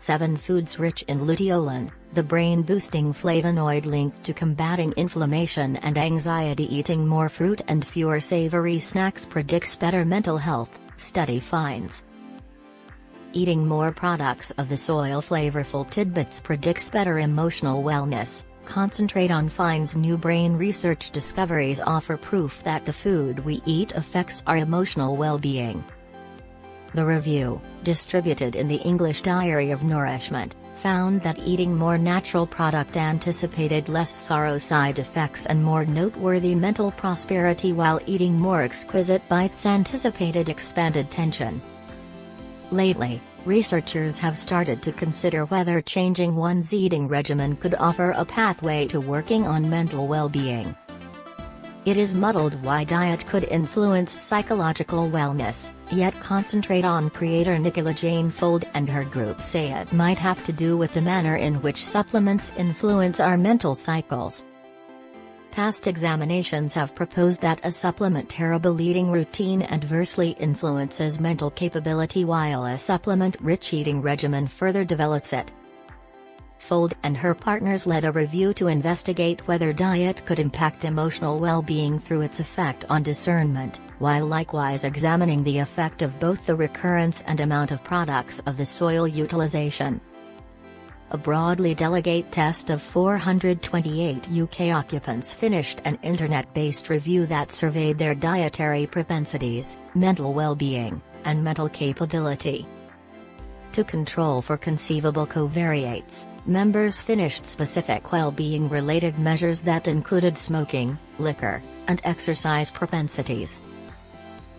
7 foods rich in luteolin, the brain-boosting flavonoid linked to combating inflammation and anxiety eating more fruit and fewer savory snacks predicts better mental health, study finds. Eating more products of the soil flavorful tidbits predicts better emotional wellness, concentrate on finds new brain research discoveries offer proof that the food we eat affects our emotional well-being. The review, distributed in the English Diary of Nourishment, found that eating more natural product anticipated less sorrow side effects and more noteworthy mental prosperity while eating more exquisite bites anticipated expanded tension. Lately, researchers have started to consider whether changing one's eating regimen could offer a pathway to working on mental well-being. It is muddled why diet could influence psychological wellness, yet concentrate on creator Nicola Jane Fold and her group say it might have to do with the manner in which supplements influence our mental cycles. Past examinations have proposed that a supplement terrible eating routine adversely influences mental capability while a supplement-rich eating regimen further develops it. Fold and her partners led a review to investigate whether diet could impact emotional well-being through its effect on discernment, while likewise examining the effect of both the recurrence and amount of products of the soil utilization. A broadly delegate test of 428 UK occupants finished an internet-based review that surveyed their dietary propensities, mental well-being, and mental capability. To control for conceivable covariates, members finished specific well-being related measures that included smoking, liquor, and exercise propensities.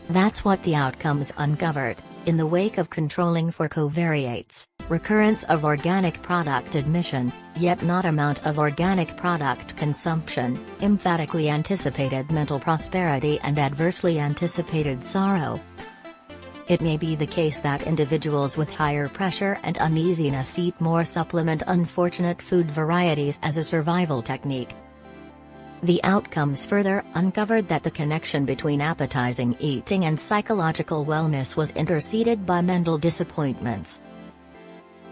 That's what the outcomes uncovered, in the wake of controlling for covariates, recurrence of organic product admission, yet not amount of organic product consumption, emphatically anticipated mental prosperity and adversely anticipated sorrow, it may be the case that individuals with higher pressure and uneasiness eat more supplement unfortunate food varieties as a survival technique. The outcomes further uncovered that the connection between appetizing eating and psychological wellness was interceded by mental disappointments.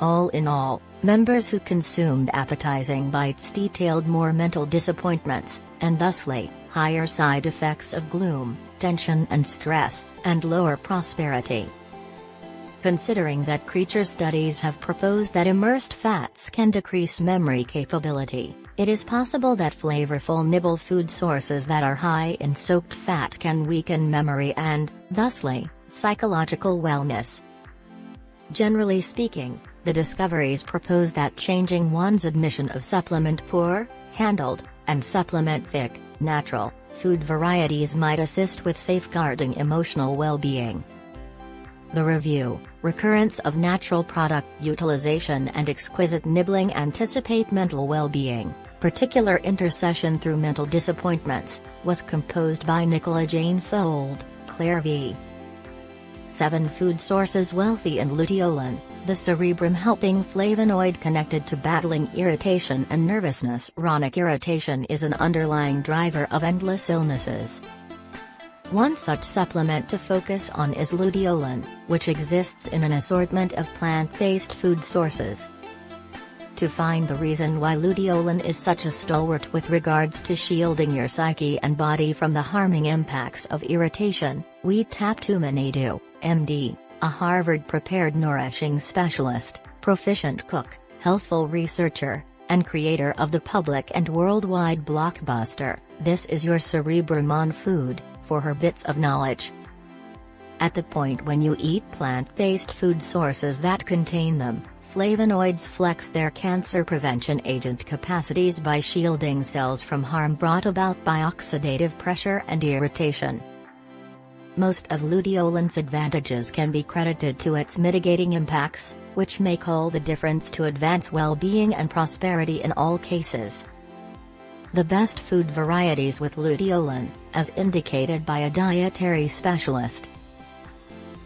All in all, members who consumed appetizing bites detailed more mental disappointments, and thusly, higher side effects of gloom, tension and stress, and lower prosperity. Considering that creature studies have proposed that immersed fats can decrease memory capability, it is possible that flavorful nibble food sources that are high in soaked fat can weaken memory and, thusly, psychological wellness. Generally speaking, the discoveries propose that changing one's admission of supplement poor, handled, and supplement thick, natural, food varieties might assist with safeguarding emotional well-being. The review, recurrence of natural product utilization and exquisite nibbling anticipate mental well-being, particular intercession through mental disappointments, was composed by Nicola Jane Fold, Claire V. 7 food sources wealthy in luteolin, the cerebrum helping flavonoid connected to battling irritation and nervousness. Chronic irritation is an underlying driver of endless illnesses. One such supplement to focus on is luteolin, which exists in an assortment of plant-based food sources. To find the reason why luteolin is such a stalwart with regards to shielding your psyche and body from the harming impacts of irritation, we tap to Uma Naidoo, MD, a Harvard-prepared nourishing specialist, proficient cook, healthful researcher, and creator of the public and worldwide blockbuster, This Is Your Cerebrum on Food, for her bits of knowledge. At the point when you eat plant-based food sources that contain them, flavonoids flex their cancer prevention agent capacities by shielding cells from harm brought about by oxidative pressure and irritation. Most of luteolin's advantages can be credited to its mitigating impacts, which make all the difference to advance well-being and prosperity in all cases. The best food varieties with luteolin, as indicated by a dietary specialist.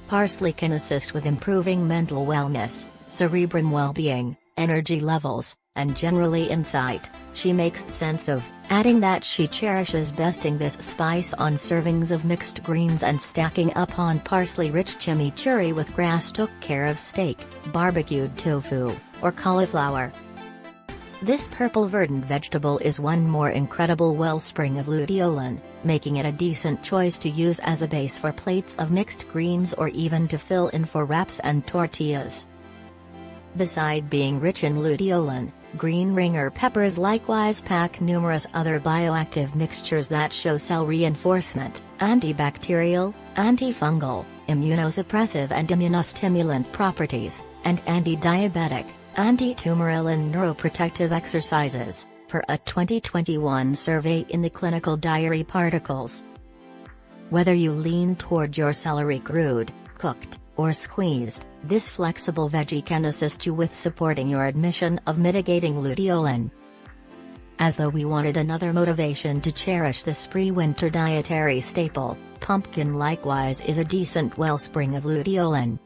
Parsley can assist with improving mental wellness, cerebrum well-being, energy levels, and generally insight, she makes sense of, adding that she cherishes besting this spice on servings of mixed greens and stacking up on parsley-rich chimichurri with grass took care of steak, barbecued tofu, or cauliflower. This purple verdant vegetable is one more incredible wellspring of luteolin, making it a decent choice to use as a base for plates of mixed greens or even to fill in for wraps and tortillas. Beside being rich in luteolin, green ringer peppers likewise pack numerous other bioactive mixtures that show cell reinforcement, antibacterial, antifungal, immunosuppressive and immunostimulant properties, and anti-diabetic, anti-tumoral and neuroprotective exercises, per a 2021 survey in the Clinical Diary Particles. Whether you lean toward your celery crude, cooked, or squeezed, this flexible veggie can assist you with supporting your admission of mitigating luteolin. As though we wanted another motivation to cherish this pre-winter dietary staple, pumpkin likewise is a decent wellspring of luteolin.